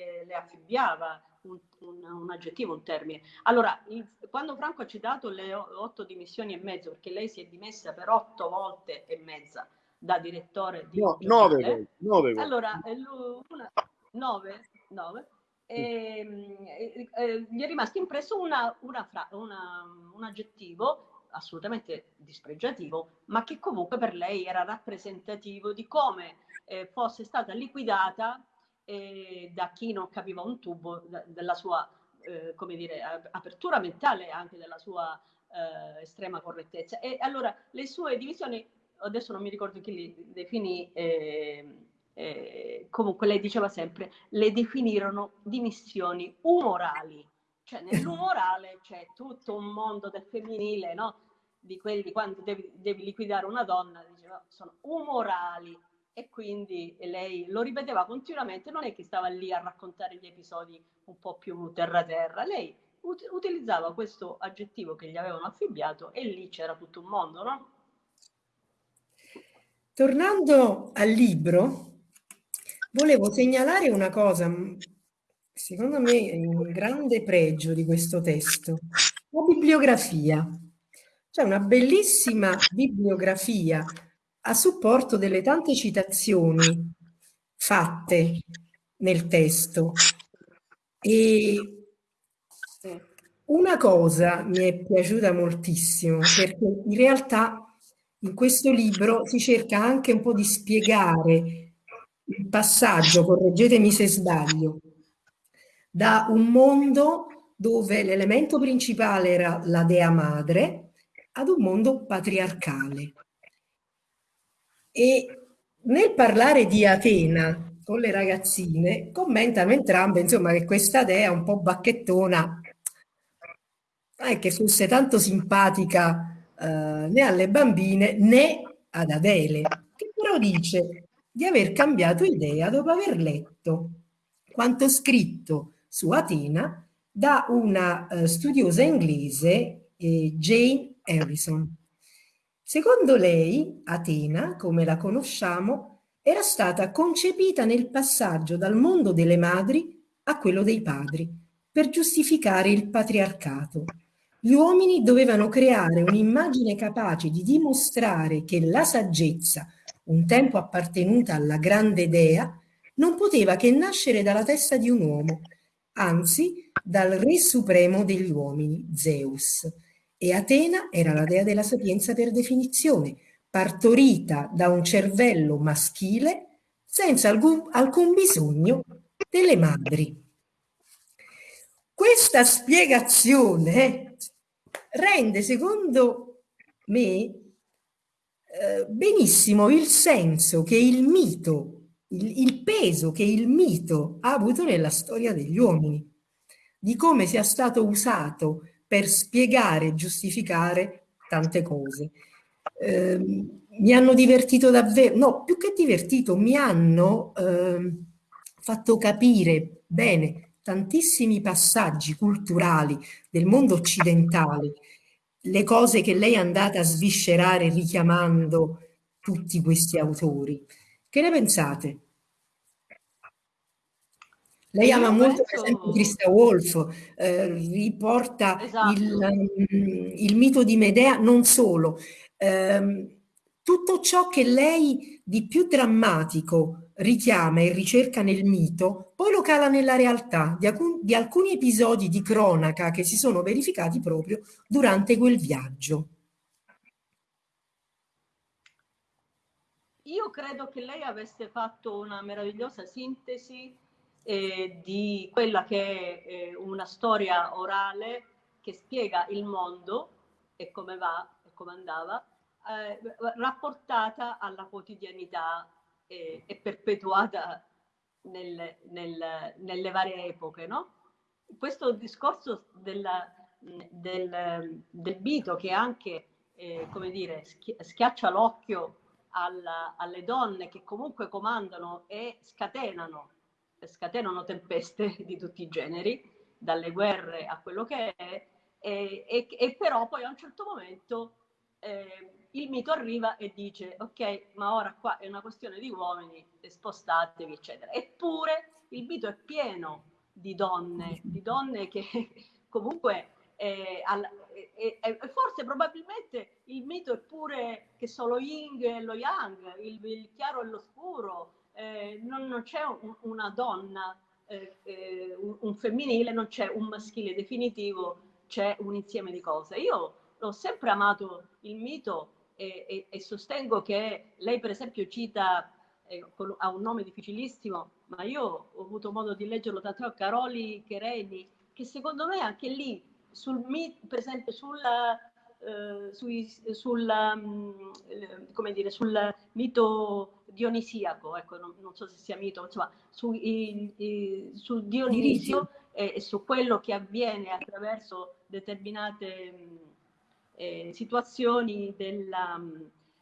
le, le affibbiava un, un, un, aggettivo, un termine. Allora, il, quando Franco ha citato le otto dimissioni e mezzo, perché lei si è dimessa per otto volte e mezza da direttore di no, nove, volte, nove volte. allora una, 9, 9 e, e, e, gli è rimasto impresso una, una fra, una, un aggettivo assolutamente dispregiativo, ma che comunque per lei era rappresentativo di come eh, fosse stata liquidata eh, da chi non capiva un tubo da, della sua eh, come dire, apertura mentale e anche della sua eh, estrema correttezza. E allora le sue divisioni, adesso non mi ricordo chi li definì, eh, eh, comunque lei diceva sempre, le definirono dimissioni umorali, cioè nell'umorale [LAUGHS] c'è tutto un mondo del femminile, no? Di quelli quando devi, devi liquidare una donna, diceva, sono umorali e quindi lei lo ripeteva continuamente, non è che stava lì a raccontare gli episodi un po' più terra-terra, lei ut- utilizzava questo aggettivo che gli avevano affibbiato e lì c'era tutto un mondo, no? Tornando al libro, Volevo segnalare una cosa, secondo me è un grande pregio di questo testo, la bibliografia. C'è una bellissima bibliografia a supporto delle tante citazioni fatte nel testo. E una cosa mi è piaciuta moltissimo perché in realtà in questo libro si cerca anche un po' di spiegare il passaggio, correggetemi se sbaglio, da un mondo dove l'elemento principale era la dea madre ad un mondo patriarcale. E nel parlare di Atena con le ragazzine, commentano entrambe insomma, che questa dea un po' bacchettona non è che fosse tanto simpatica eh, né alle bambine né ad Adele, che però dice di aver cambiato idea dopo aver letto quanto scritto su Atena da una uh, studiosa inglese, eh, Jane Harrison. Secondo lei, Atena, come la conosciamo, era stata concepita nel passaggio dal mondo delle madri a quello dei padri, per giustificare il patriarcato. Gli uomini dovevano creare un'immagine capace di dimostrare che la saggezza, un tempo appartenuta alla grande dea, non poteva che nascere dalla testa di un uomo, anzi dal re supremo degli uomini, Zeus. E Atena era la dea della sapienza per definizione, partorita da un cervello maschile senza alcun, alcun bisogno delle madri. Questa spiegazione rende, secondo me, eh, benissimo il senso che il mito, il, il peso che il mito ha avuto nella storia degli uomini, di come sia stato usato per spiegare e giustificare tante cose. Eh, mi hanno divertito davvero, no, più che divertito, mi hanno eh, fatto capire bene tantissimi passaggi culturali del mondo occidentale le cose che lei è andata a sviscerare richiamando tutti questi autori. Che ne pensate? Lei ama molto per esempio Christa Wolf, eh, riporta esatto. il, um, il, mito di Medea, non solo, eh, tutto ciò che lei di più drammatico richiama e ricerca nel mito, poi lo cala nella realtà di, alcun, di alcuni episodi di cronaca che si sono verificati proprio durante quel viaggio. Io credo che lei avesse fatto una meravigliosa sintesi eh, di quella che è eh, una storia orale che spiega il mondo e come va e come andava, eh, rapportata alla quotidianità e, e perpetuata nel, nel, nelle varie epoche. No? Questo discorso della, del, del bito che anche eh, come dire, schiaccia l'occhio alla, alle donne che comunque comandano e scatenano, scatenano tempeste [LAUGHS] di tutti i generi, dalle guerre a quello che è, e, e, e però poi a un certo momento eh, il mito arriva e dice ok, ma ora qua è una questione di uomini, spostatevi, eccetera. Eppure il mito è pieno di donne, di donne che [LAUGHS] comunque eh, al, eh, eh, forse probabilmente il mito è pure che solo Ying e lo Yang, il, il chiaro e lo scuro, eh, non, non, c'è un, una donna, eh, eh, un, un, femminile, non c'è un maschile definitivo, c'è un insieme di cose. Io ho sempre amato il mito e, e, e sostengo che lei per esempio cita ha un nome difficilissimo, ma io ho avuto modo di leggerlo tanto, Caroli Chereni, che secondo me anche lì sul per esempio sulla, eh, sui, sul, um, come dire, sul mito dionisiaco, ecco, non, non, so se sia mito, insomma, su, i, i, su Dionisio e, e, su quello che avviene attraverso determinate eh, situazioni della,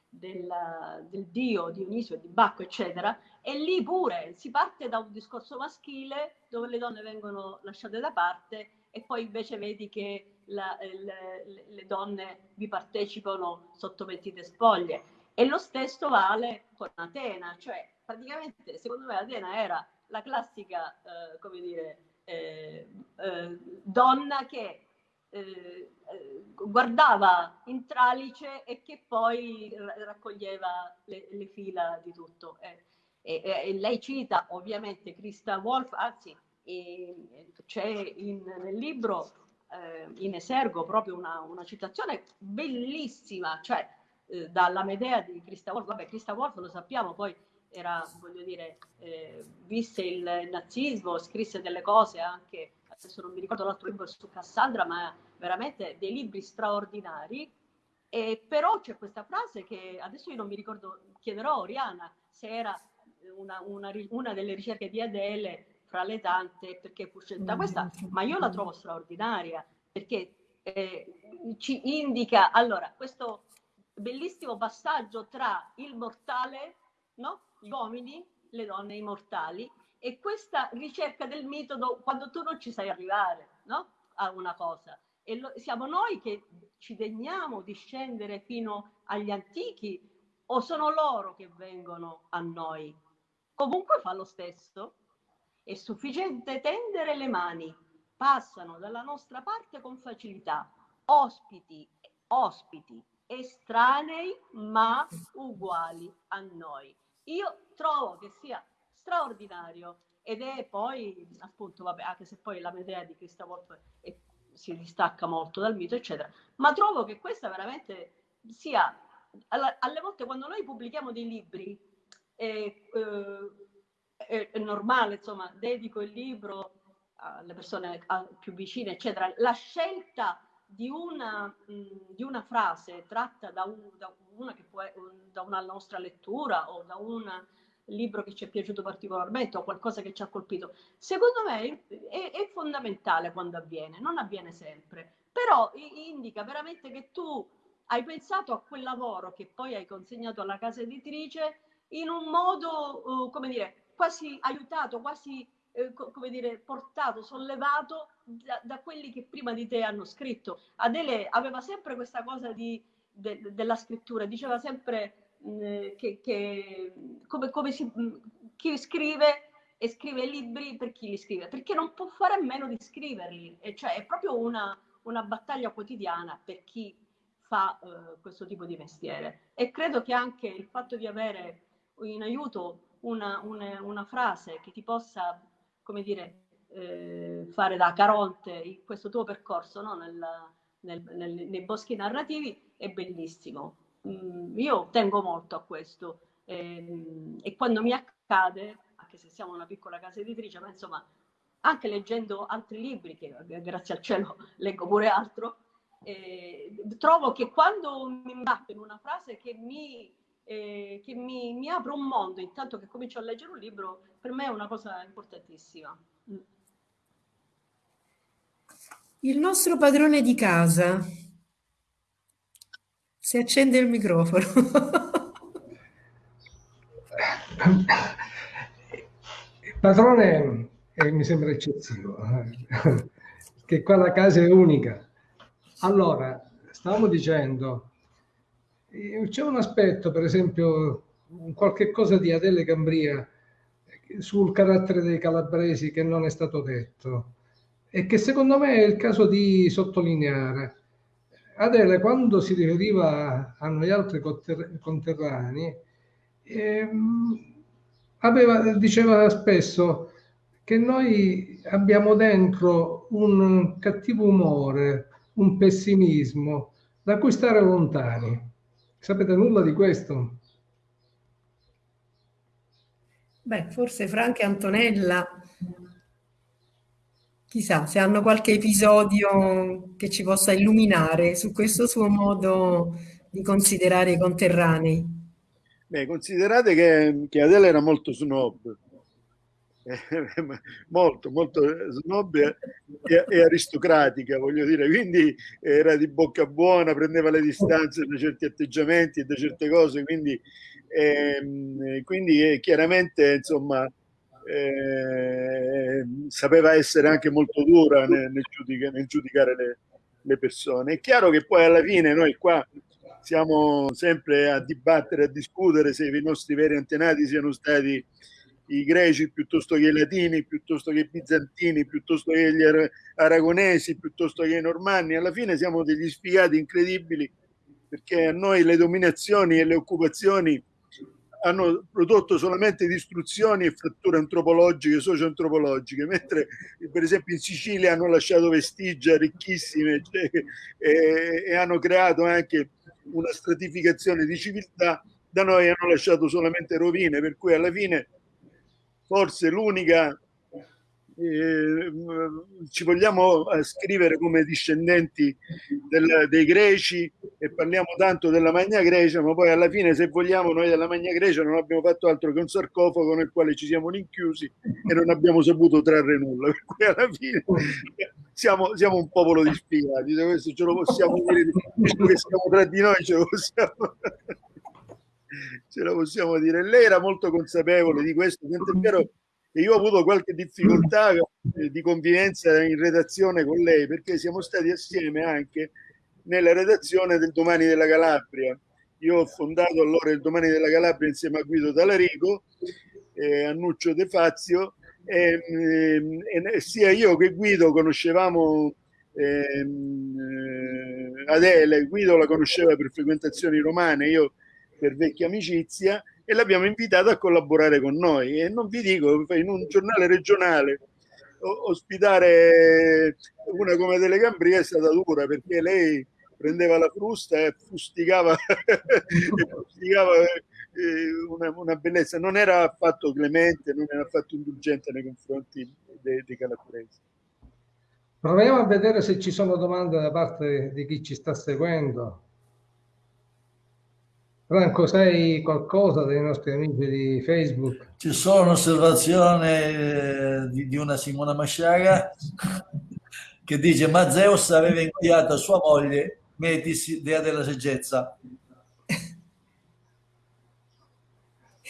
della, del dio Dionisio, di Bacco, eccetera, e lì pure si parte da un discorso maschile dove le donne vengono lasciate da parte e poi invece vedi che la, le, le, donne vi partecipano sotto mentite spoglie. E lo stesso vale con Atena, cioè praticamente secondo me Atena era la classica, eh, come dire, eh, eh, donna che eh, eh, guardava in tralice e che poi raccoglieva le, le fila di tutto. E, e, lei cita ovviamente Christa Wolf, anzi c'è in, nel libro eh, in esergo proprio una, una, citazione bellissima, cioè eh, dalla Medea di Christa Wolf, vabbè Christa Wolf lo sappiamo, poi era, voglio dire, eh, visse il nazismo, scrisse delle cose anche, adesso non mi ricordo l'altro libro su Cassandra, ma veramente dei libri straordinari, e però c'è questa frase che adesso io non mi ricordo, chiederò a Oriana se era una, una, una delle ricerche di Adele fra le tante perché fu scelta questa, ma io la trovo straordinaria perché eh, ci indica allora questo bellissimo passaggio tra il mortale, no? gli uomini, le donne immortali e questa ricerca del metodo quando tu non ci sai arrivare no? a una cosa. E lo, siamo noi che ci degniamo di scendere fino agli antichi o sono loro che vengono a noi? Comunque fa lo stesso è sufficiente tendere le mani, passano dalla nostra parte con facilità, ospiti, ospiti, estranei ma uguali a noi. Io trovo che sia straordinario ed è poi, appunto, vabbè, anche se poi la Medea di Christa Wolf è, si distacca molto dal mito, eccetera, ma trovo che questa veramente sia, alle volte quando noi pubblichiamo dei libri, eh, eh, è normale, insomma, dedico il libro alle persone più vicine, eccetera. La scelta di una, di una frase tratta da, un, da, una può, da una nostra lettura o da un libro che ci è piaciuto particolarmente o qualcosa che ci ha colpito, secondo me è, è fondamentale quando avviene, non avviene sempre, però indica veramente che tu hai pensato a quel lavoro che poi hai consegnato alla casa editrice in un modo, uh, come dire, quasi aiutato, quasi eh, come dire, portato, sollevato da, da, quelli che prima di te hanno scritto. Adele aveva sempre questa cosa di, de, della scrittura, diceva sempre mh, mm, che, che come, come si, mh, mm, chi scrive e scrive libri per chi li scrive, perché non può fare a meno di scriverli, e cioè è proprio una, una battaglia quotidiana per chi fa uh, questo tipo di mestiere. E credo che anche il fatto di avere in aiuto una, una, una frase che ti possa, come dire, eh, fare da Caronte in questo tuo percorso no? nel, nel, nel, nei boschi narrativi è bellissimo. Mm, io tengo molto a questo eh, e quando mi accade, anche se siamo una piccola casa editrice, ma insomma, anche leggendo altri libri, che grazie al cielo [LAUGHS] leggo pure altro, eh, trovo che quando mi imbatto in una frase che mi, eh, che mi, mi apre un mondo, intanto che comincio a leggere un libro, per me è una cosa importantissima. Il nostro padrone di casa. Si accende il microfono. Il padrone eh, mi sembra eccessivo, che qua la casa è unica. Allora, stavamo dicendo, eh, c'è un aspetto, per esempio, qualche cosa di Adele Cambria sul carattere dei calabresi che non è stato detto e che secondo me è il caso di sottolineare. Adele, quando si riferiva a noi altri conterranei, ehm, aveva, diceva spesso che noi abbiamo dentro un cattivo umore, un pessimismo da cui stare lontani. Sapete nulla di questo? Beh, forse Franca e Antonella Chissà se hanno qualche episodio che ci possa illuminare su questo suo modo di considerare i conterranei. Beh, considerate che, che Adele era molto snob, [LAUGHS] molto, molto snob e, e, aristocratica, voglio dire, quindi era di bocca buona, prendeva le distanze da certi atteggiamenti e da certe cose, quindi, ehm, quindi eh, chiaramente, insomma, eh, sapeva essere anche molto dura nel, nel, giudica, nel giudicare le, le, persone. È chiaro che poi alla fine noi qua siamo sempre a dibattere, a discutere se i nostri veri antenati siano stati i greci piuttosto che i latini, piuttosto che i bizantini, piuttosto che gli aragonesi, piuttosto che i normanni. Alla fine siamo degli sfigati incredibili perché a noi le dominazioni e le occupazioni hanno prodotto solamente distruzioni e fratture antropologiche, socio-antropologiche, mentre per esempio in Sicilia hanno lasciato vestigia ricchissime cioè, e, e, hanno creato anche una stratificazione di civiltà, da noi hanno lasciato solamente rovine, per cui alla fine forse l'unica eh, ci vogliamo scrivere come discendenti del, dei greci e parliamo tanto della Magna Grecia, ma poi alla fine, se vogliamo, noi della Magna Grecia non abbiamo fatto altro che un sarcofago nel quale ci siamo rinchiusi e non abbiamo saputo trarre nulla. Per cui alla fine siamo, siamo un popolo di spiegati, questo ce lo possiamo dire, che siamo tra di noi, ce lo possiamo. Ce lo possiamo dire. Lei era molto consapevole di questo, tant'è vero e io ho avuto qualche difficoltà eh, di convivenza in redazione con lei perché siamo stati assieme anche nella redazione del Domani della Calabria. Io ho fondato allora il Domani della Calabria insieme a Guido Talarico, eh, a Nuccio De Fazio e, eh, e, sia io che Guido conoscevamo ehm, eh, Adele, Guido la conosceva per frequentazioni romane, io per vecchia amicizia e l'abbiamo invitata a collaborare con noi. E non vi dico, in un giornale regionale ospitare una come Telecambria è stata dura perché lei prendeva la frusta e fustigava, [LAUGHS] e fustigava eh, una, una, bellezza. Non era affatto clemente, non era affatto indulgente nei confronti dei, dei calabresi. Proviamo a vedere se ci sono domande da parte di chi ci sta seguendo. Franco, sai qualcosa dei nostri amici di Facebook? Ci sono un'osservazione eh, di, di, una Simona Masciaga [LAUGHS] che dice ma Zeus aveva inviato a sua moglie Metis, dea della saggezza.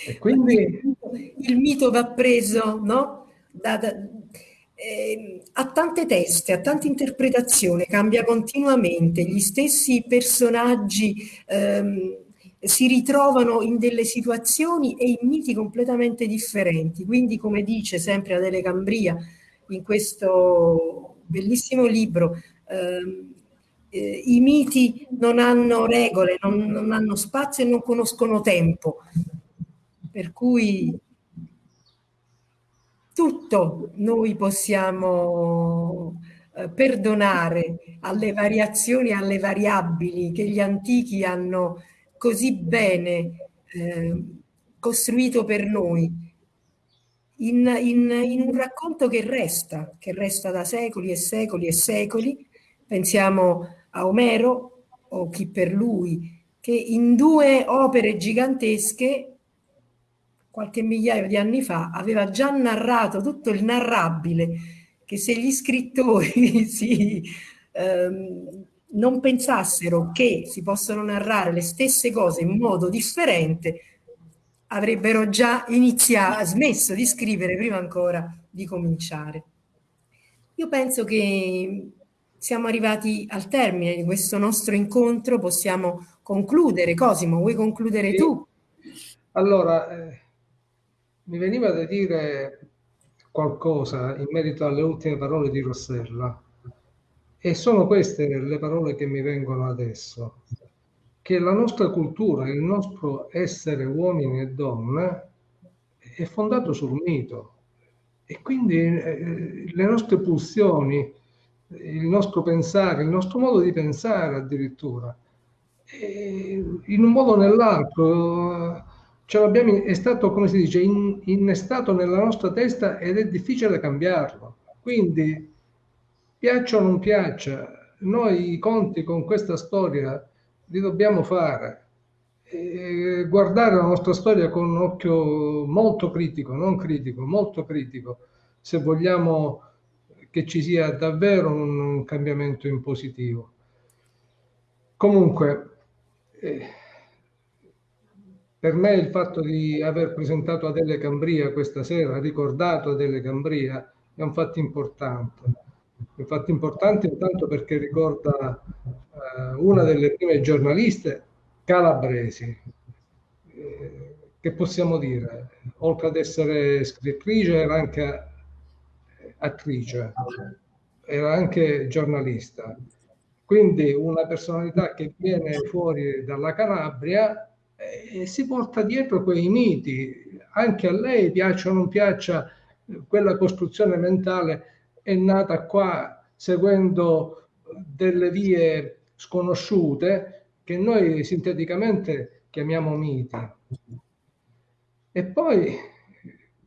E quindi il mito va preso, no? Da, da, eh, ha tante teste, ha tante interpretazioni, cambia continuamente, gli stessi personaggi ehm, si ritrovano in delle situazioni e in miti completamente differenti. Quindi, come dice sempre Adele Cambria in questo bellissimo libro, ehm, eh, i miti non hanno regole, non, non hanno spazio e non conoscono tempo. Per cui tutto noi possiamo eh, perdonare alle variazioni, alle variabili che gli antichi hanno così bene eh, costruito per noi. in, in, in un racconto che resta, che resta da secoli e secoli e secoli. Pensiamo a Omero o chi per lui, che in due opere gigantesche qualche migliaio di anni fa aveva già narrato tutto il narrabile che se gli scrittori [LAUGHS] si, ehm, non pensassero che si possono narrare le stesse cose in modo differente, avrebbero già iniziato, smesso di scrivere prima ancora di cominciare. Io penso che siamo arrivati al termine di questo nostro incontro, possiamo concludere. Cosimo, vuoi concludere tu? Allora, eh, mi veniva da dire qualcosa in merito alle ultime parole di Rossella e sono queste le parole che mi vengono adesso. Che la nostra cultura, il nostro essere uomini e donne è fondato sul mito. E quindi eh, le nostre pulsioni, il nostro pensare, il nostro modo di pensare addirittura, in un modo o nell'altro è stato, come si dice, in, innestato nella nostra testa ed è difficile cambiarlo. Quindi, piaccia o non piaccia, noi i conti con questa storia li dobbiamo fare. E guardare la nostra storia con un occhio molto critico, non critico, molto critico, se vogliamo che ci sia davvero un, cambiamento in positivo. Comunque, eh, per me il fatto di aver presentato Adele Cambria questa sera, ricordato Adele Cambria, è un fatto importante. Un fatto importante intanto perché ricorda eh, una delle prime giornaliste calabresi. Eh, che possiamo dire? Oltre ad essere scrittrice, era anche attrice, era anche giornalista. Quindi una personalità che viene fuori dalla Calabria e si porta dietro quei miti. Anche a lei, piaccia o non piaccia, quella costruzione mentale è nata qua seguendo delle vie sconosciute che noi sinteticamente chiamiamo miti. E poi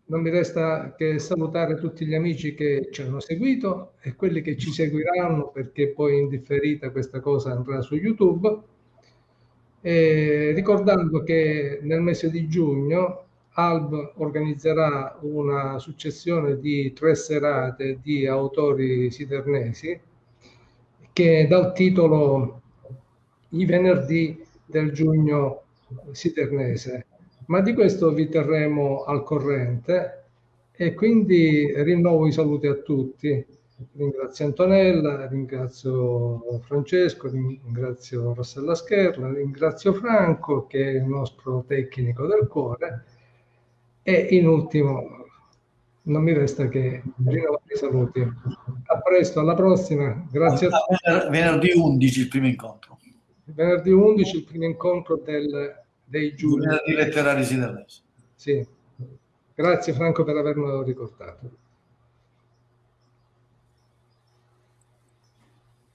non mi resta che salutare tutti gli amici che ci hanno seguito e quelli che ci seguiranno perché poi in differita questa cosa andrà su YouTube. E ricordando che nel mese di giugno Alb organizzerà una successione di tre serate di autori sidernesi che dal titolo I venerdì del giugno sidernese. Ma di questo vi terremo al corrente e quindi rinnovo i saluti a tutti. Ringrazio Antonella, ringrazio Francesco, ringrazio Rossella Scherla, ringrazio Franco che è il nostro tecnico del cuore e in ultimo non mi resta che rinnovare i saluti. A presto, alla prossima. Grazie a tutti. Venerdì 11 il primo incontro. Venerdì 11 il primo incontro del, dei giuri. Venerdì letterari sideresi. Sì. Grazie Franco per avermelo ricordato.